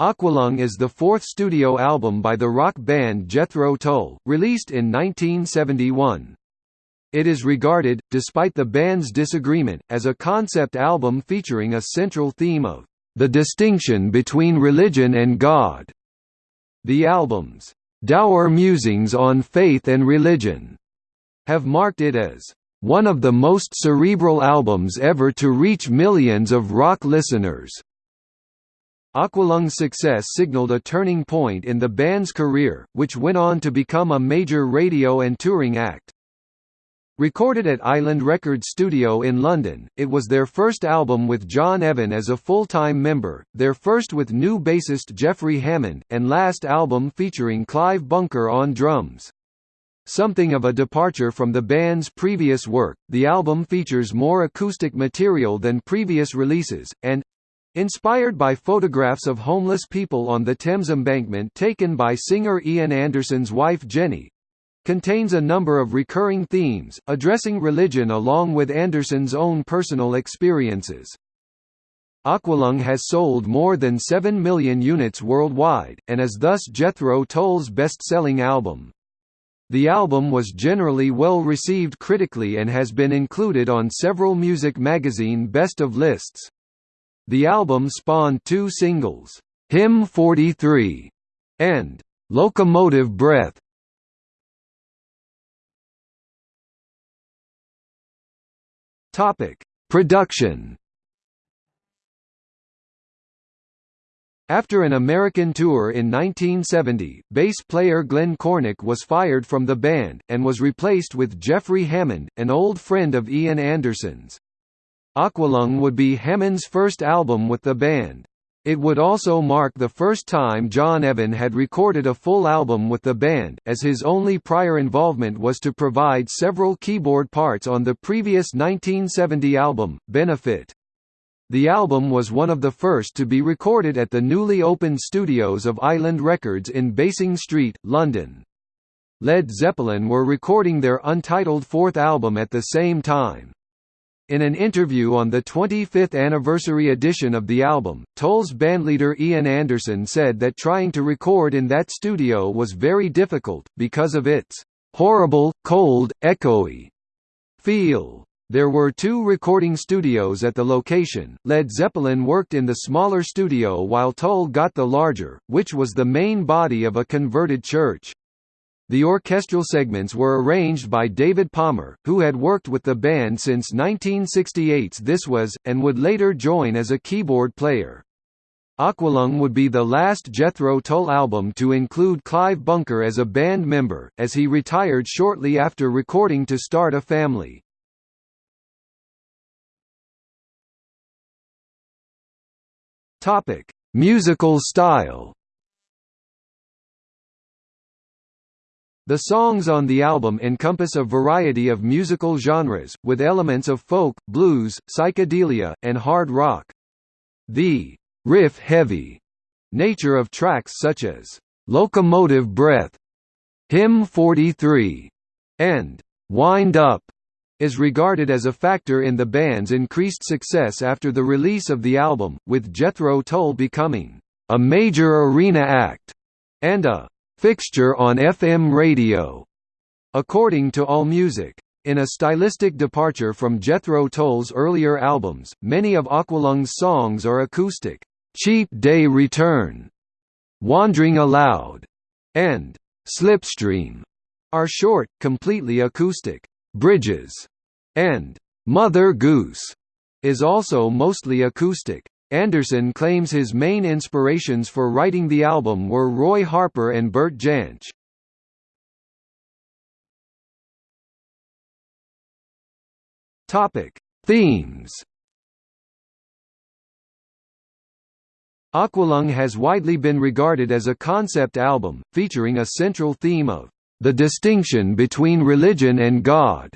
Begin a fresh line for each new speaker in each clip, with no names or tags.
Aqualung is the fourth studio album by the rock band Jethro Tull, released in 1971. It is regarded, despite the band's disagreement, as a concept album featuring a central theme of the distinction between religion and God. The album's dour musings on faith and religion have marked it as one of the most cerebral albums ever to reach millions of rock listeners. Aqualung's success signaled a turning point in the band's career, which went on to become a major radio and touring act. Recorded at Island Records Studio in London, it was their first album with John Evan as a full-time member, their first with new bassist Jeffrey Hammond, and last album featuring Clive Bunker on drums. Something of a departure from the band's previous work, the album features more acoustic material than previous releases, and inspired by photographs of homeless people on the Thames embankment taken by singer Ian Anderson's wife Jenny, contains a number of recurring themes, addressing religion along with Anderson's own personal experiences. Aqualung has sold more than 7 million units worldwide, and is thus Jethro Tull's best-selling album. The album was generally well received critically and has been included on several music magazine best of lists. The album spawned two singles, Hymn 43 and Locomotive Breath. Topic: Production. After an American tour in 1970, bass player Glenn Cornick was fired from the band, and was replaced with Jeffrey Hammond, an old friend of Ian Anderson's. Aqualung would be Hammond's first album with the band. It would also mark the first time John Evan had recorded a full album with the band, as his only prior involvement was to provide several keyboard parts on the previous 1970 album, Benefit. The album was one of the first to be recorded at the newly opened studios of Island Records in Basing Street, London. Led Zeppelin were recording their untitled fourth album at the same time. In an interview on the 25th anniversary edition of the album, Tull's bandleader Ian Anderson said that trying to record in that studio was very difficult, because of its horrible, cold, echoey feel. There were two recording studios at the location. Led Zeppelin worked in the smaller studio while Tull got the larger, which was the main body of a converted church. The orchestral segments were arranged by David Palmer, who had worked with the band since 1968's This Was, and would later join as a keyboard player. Aqualung would be the last Jethro Tull album to include Clive Bunker as a band member, as he retired shortly after recording To Start a Family. Musical style The songs on the album encompass a variety of musical genres, with elements of folk, blues, psychedelia, and hard rock. The riff-heavy nature of tracks such as Locomotive Breath, Hymn 43, and Wind Up is regarded as a factor in the band's increased success after the release of the album, with Jethro Tull becoming a major arena act and a fixture on FM radio. According to AllMusic. In a stylistic departure from Jethro Tull's earlier albums, many of Aqualung's songs are acoustic. Cheap Day Return, Wandering Aloud, and Slipstream are short, completely acoustic. Bridges and Mother Goose is also mostly acoustic. Anderson claims his main inspirations for writing the album were Roy Harper and Bert Jansch. Topic: Themes. Aqualung has widely been regarded as a concept album, featuring a central theme of the distinction between religion and God.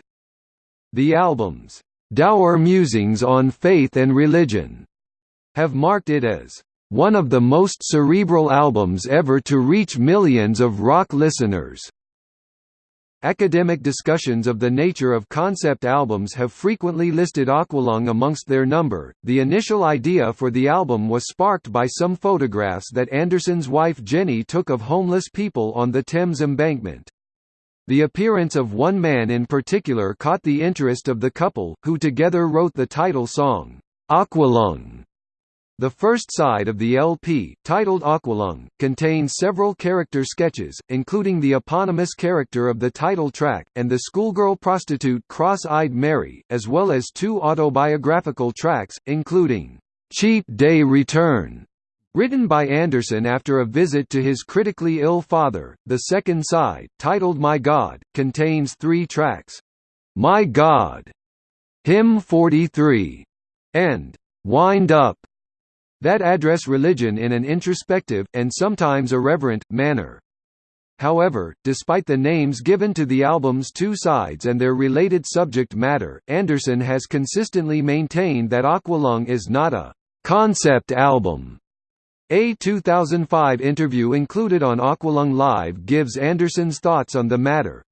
The album's dour musings on faith and religion have marked it as one of the most cerebral albums ever to reach millions of rock listeners. Academic discussions of the nature of concept albums have frequently listed Aqualung amongst their number. The initial idea for the album was sparked by some photographs that Anderson's wife Jenny took of homeless people on the Thames embankment. The appearance of one man in particular caught the interest of the couple, who together wrote the title song, Aqualung. The first side of the LP, titled Aqualung, contains several character sketches, including the eponymous character of the title track, and the schoolgirl prostitute Cross-Eyed Mary, as well as two autobiographical tracks, including, "'Cheap Day Return' Written by Anderson after a visit to his critically ill father, the second side, titled My God, contains three tracks. My God, Hymn 43, and Wind Up that address religion in an introspective, and sometimes irreverent, manner. However, despite the names given to the album's two sides and their related subject matter, Anderson has consistently maintained that Aqualung is not a «concept album». A 2005 interview included on Aqualung Live gives Anderson's thoughts on the matter,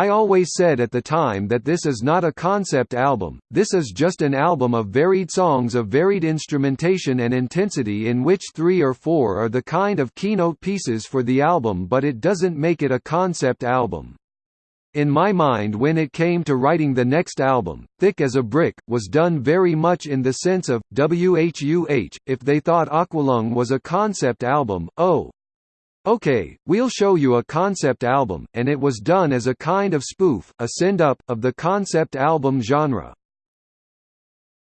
I always said at the time that this is not a concept album, this is just an album of varied songs of varied instrumentation and intensity in which three or four are the kind of keynote pieces for the album but it doesn't make it a concept album. In my mind when it came to writing the next album, Thick as a Brick, was done very much in the sense of, WHUH, if they thought Aqualung was a concept album, oh, Okay, we'll show you a concept album, and it was done as a kind of spoof, a send-up, of the concept album genre.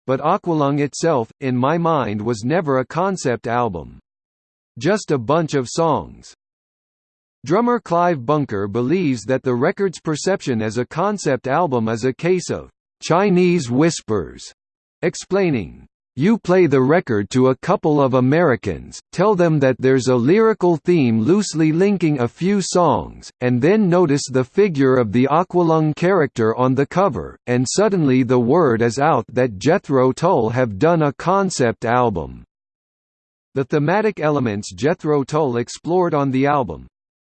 But Aqualung itself, in my mind was never a concept album. Just a bunch of songs. Drummer Clive Bunker believes that the record's perception as a concept album is a case of Chinese whispers, explaining, you play the record to a couple of Americans, tell them that there's a lyrical theme loosely linking a few songs, and then notice the figure of the Aqualung character on the cover, and suddenly the word is out that Jethro Tull have done a concept album. The thematic elements Jethro Tull explored on the album,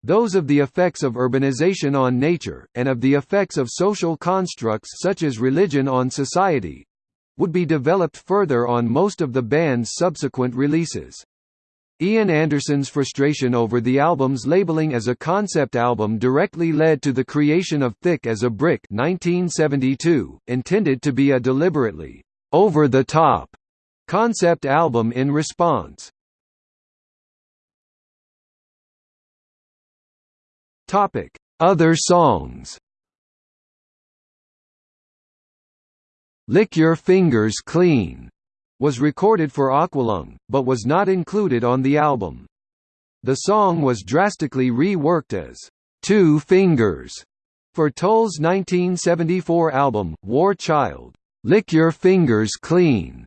those of the effects of urbanization on nature, and of the effects of social constructs such as religion on society, would be developed further on most of the band's subsequent releases. Ian Anderson's frustration over the album's labeling as a concept album directly led to the creation of Thick as a Brick 1972, intended to be a deliberately over-the-top concept album in response. Other songs Lick Your Fingers Clean was recorded for Aqualung, but was not included on the album. The song was drastically reworked as Two Fingers for Tull's 1974 album, War Child. Lick Your Fingers Clean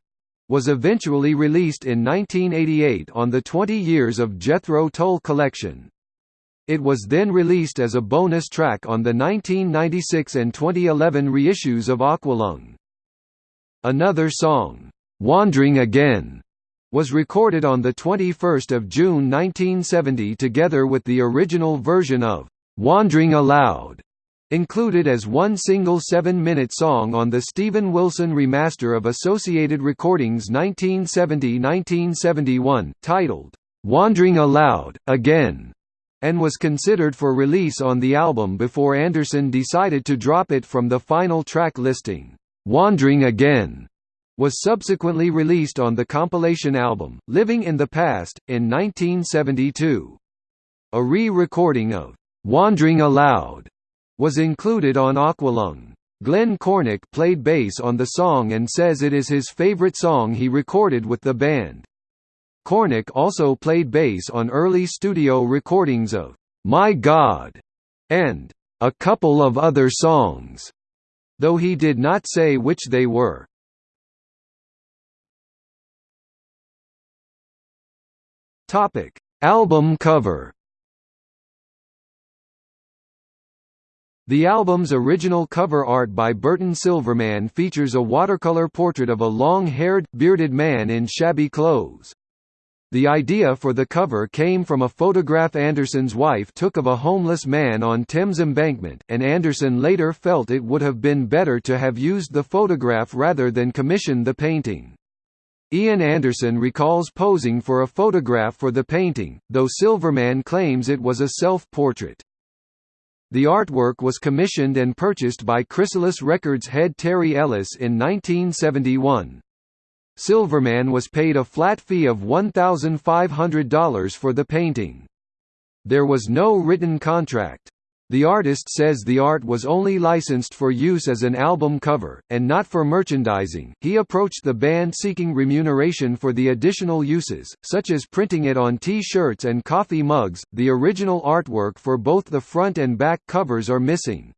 was eventually released in 1988 on the 20 Years of Jethro Tull collection. It was then released as a bonus track on the 1996 and 2011 reissues of Aqualung. Another song, "'Wandering Again' was recorded on 21 June 1970 together with the original version of "'Wandering Aloud' included as one single seven-minute song on the Steven Wilson remaster of Associated Recordings 1970–1971, titled, "'Wandering Aloud, Again' and was considered for release on the album before Anderson decided to drop it from the final track listing. Wandering Again was subsequently released on the compilation album, Living in the Past, in 1972. A re-recording of Wandering Aloud was included on Aqualung. Glenn Cornick played bass on the song and says it is his favorite song he recorded with the band. Cornick also played bass on early studio recordings of My God and a couple of other songs though he did not say which they were. Topic: Album cover. The album's original cover art by Burton Silverman features a watercolor portrait of a long-haired, bearded man in shabby clothes. The idea for the cover came from a photograph Anderson's wife took of a homeless man on Thames Embankment, and Anderson later felt it would have been better to have used the photograph rather than commission the painting. Ian Anderson recalls posing for a photograph for the painting, though Silverman claims it was a self-portrait. The artwork was commissioned and purchased by Chrysalis Records head Terry Ellis in 1971. Silverman was paid a flat fee of $1,500 for the painting. There was no written contract. The artist says the art was only licensed for use as an album cover, and not for merchandising. He approached the band seeking remuneration for the additional uses, such as printing it on t shirts and coffee mugs. The original artwork for both the front and back covers are missing.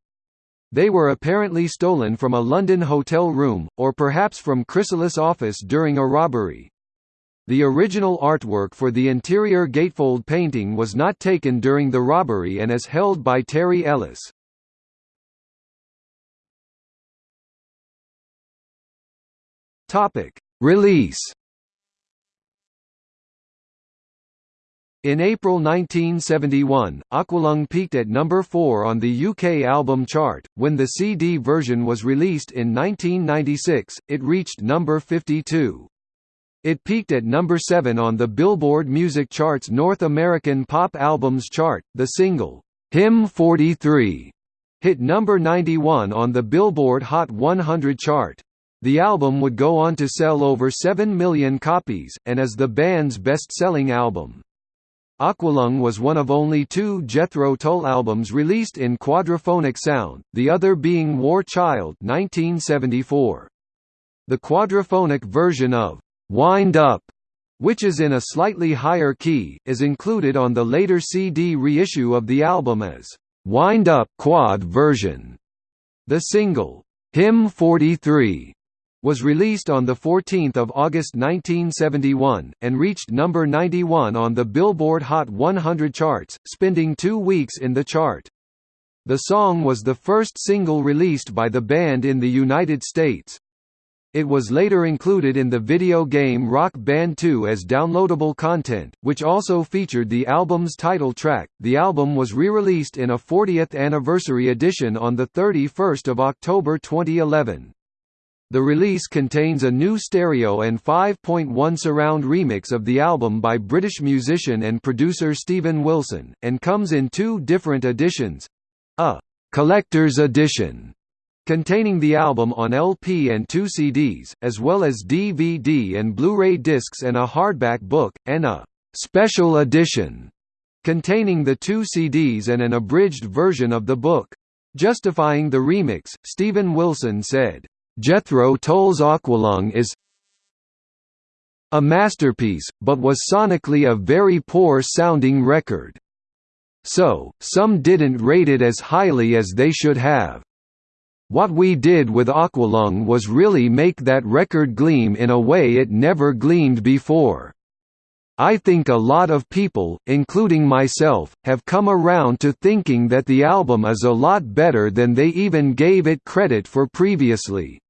They were apparently stolen from a London hotel room, or perhaps from Chrysalis' office during a robbery. The original artwork for the interior gatefold painting was not taken during the robbery and is held by Terry Ellis. Release In April 1971, Aqualung peaked at number 4 on the UK album chart. When the CD version was released in 1996, it reached number 52. It peaked at number 7 on the Billboard Music Chart's North American Pop Albums chart. The single, Hymn 43, hit number 91 on the Billboard Hot 100 chart. The album would go on to sell over 7 million copies, and is the band's best-selling album. Aqualung was one of only two Jethro Tull albums released in quadraphonic sound, the other being War Child 1974. The quadraphonic version of Wind Up, which is in a slightly higher key, is included on the later CD reissue of the album as Wind Up Quad version. The single, Hymn 43, was released on 14 August 1971, and reached number 91 on the Billboard Hot 100 charts, spending two weeks in the chart. The song was the first single released by the band in the United States. It was later included in the video game Rock Band 2 as downloadable content, which also featured the album's title track. The album was re-released in a 40th anniversary edition on the 31st of October 2011. The release contains a new stereo and 5.1 surround remix of the album by British musician and producer Steven Wilson, and comes in two different editions. A «collector's edition» containing the album on LP and two CDs, as well as DVD and Blu-ray discs and a hardback book, and a «special edition» containing the two CDs and an abridged version of the book. Justifying the remix, Steven Wilson said, Jethro Tull's Aqualung is a masterpiece, but was sonically a very poor-sounding record. So, some didn't rate it as highly as they should have. What we did with Aqualung was really make that record gleam in a way it never gleamed before. I think a lot of people, including myself, have come around to thinking that the album is a lot better than they even gave it credit for previously.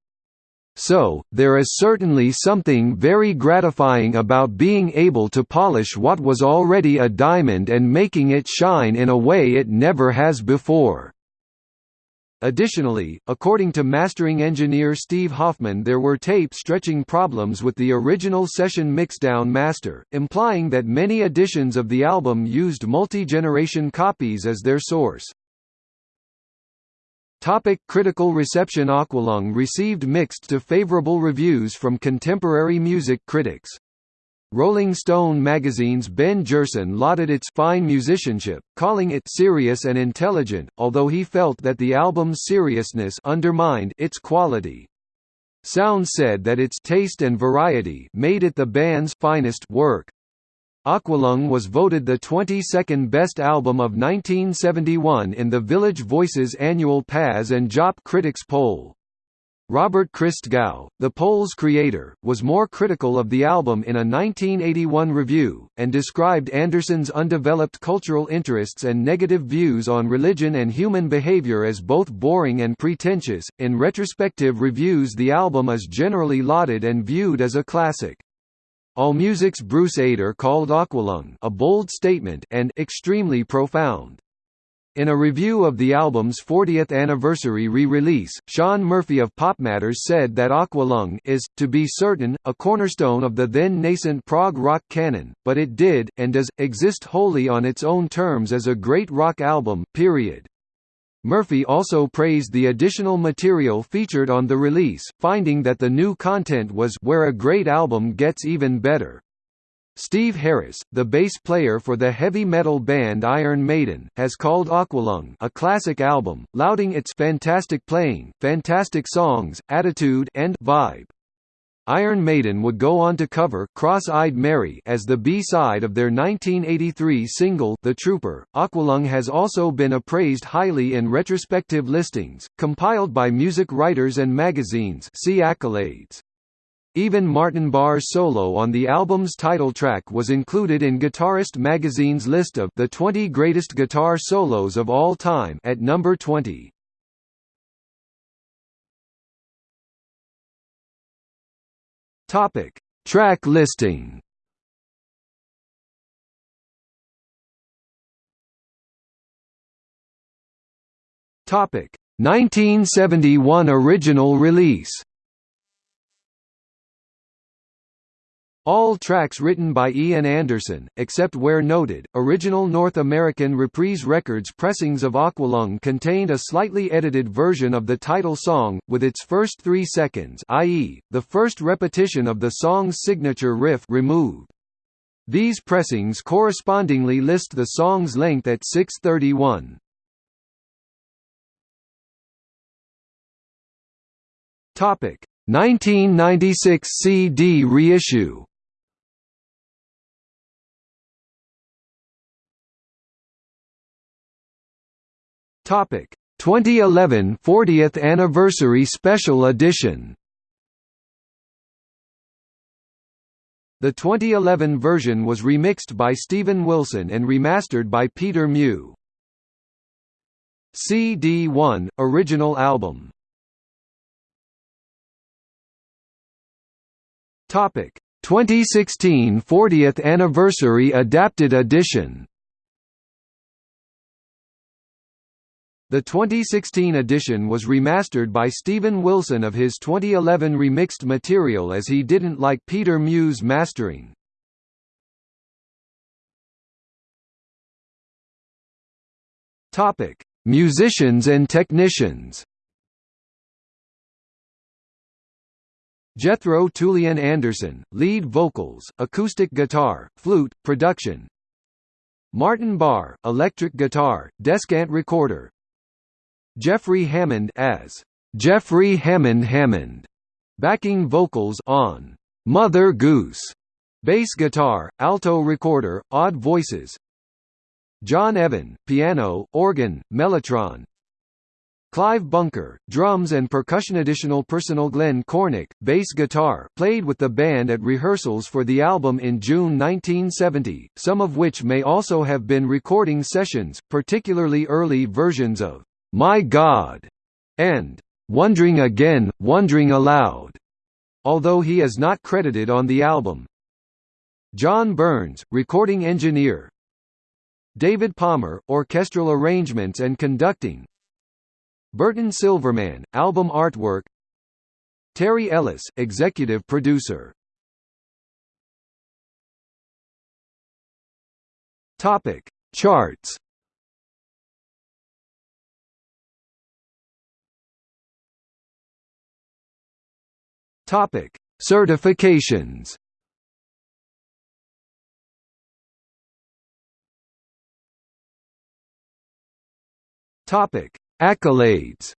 So, there is certainly something very gratifying about being able to polish what was already a diamond and making it shine in a way it never has before. Additionally, according to mastering engineer Steve Hoffman there were tape stretching problems with the original session mixdown master, implying that many editions of the album used multi-generation copies as their source. Topic critical reception Aqualung received mixed to favorable reviews from contemporary music critics. Rolling Stone magazine's Ben Gerson lauded its fine musicianship, calling it serious and intelligent, although he felt that the album's seriousness undermined its quality. Sound said that its taste and variety made it the band's finest work. Aqualung was voted the 22nd best album of 1971 in the Village Voices annual Pazz and Jop Critics poll. Robert Christgau, the poll's creator, was more critical of the album in a 1981 review, and described Anderson's undeveloped cultural interests and negative views on religion and human behavior as both boring and pretentious. In retrospective reviews, the album is generally lauded and viewed as a classic. AllMusic's Bruce Eder called Aqualung a bold statement and extremely profound. In a review of the album's 40th anniversary re-release, Sean Murphy of PopMatters said that Aqualung is, to be certain, a cornerstone of the then nascent prog rock canon, but it did, and does, exist wholly on its own terms as a great rock album, period. Murphy also praised the additional material featured on the release, finding that the new content was where a great album gets even better. Steve Harris, the bass player for the heavy metal band Iron Maiden, has called Aqualung a classic album, lauding its fantastic playing, fantastic songs, attitude and vibe. Iron Maiden would go on to cover Cross-Eyed Mary as the B-side of their 1983 single The Trooper. Aqualung has also been appraised highly in retrospective listings, compiled by music writers and magazines see accolades. Even Martin Barre's solo on the album's title track was included in Guitarist magazine's list of the 20 greatest guitar solos of all time at number 20. Topic: Track listing. Topic: 1971 original release. All tracks written by Ian Anderson, except where noted. Original North American Reprise Records pressings of Aqualung contained a slightly edited version of the title song, with its first three seconds i.e., the first repetition of the song's signature riff removed. These pressings correspondingly list the song's length at 631. Topic: 1996 CD reissue. Topic 2011 40th anniversary special edition. The 2011 version was remixed by Steven Wilson and remastered by Peter Mew. CD1 original album. Topic 2016 40th anniversary adapted edition. The 2016 edition was remastered by Steven Wilson of his 2011 remixed material as he didn't like Peter Mew's mastering. Topic: Musicians and technicians. Jethro Tull Ian Anderson, lead vocals, acoustic guitar, flute, production. Martin Barre, electric guitar, descant recorder, Jeffrey Hammond as Jeffrey Hammond Hammond, backing vocals on Mother Goose, bass guitar, alto recorder, odd voices. John Evan, piano, organ, mellotron. Clive Bunker, drums and percussion. Additional personal Glenn Cornick, bass guitar, played with the band at rehearsals for the album in June 1970, some of which may also have been recording sessions, particularly early versions of my God, and Wondering Again, Wondering Aloud, although he is not credited on the album. John Burns, recording engineer. David Palmer, orchestral arrangements and conducting. Burton Silverman, album artwork. Terry Ellis, executive producer. Topic: Charts. Topic: Certifications. Topic: Accolades.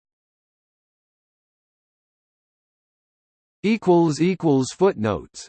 Equals equals footnotes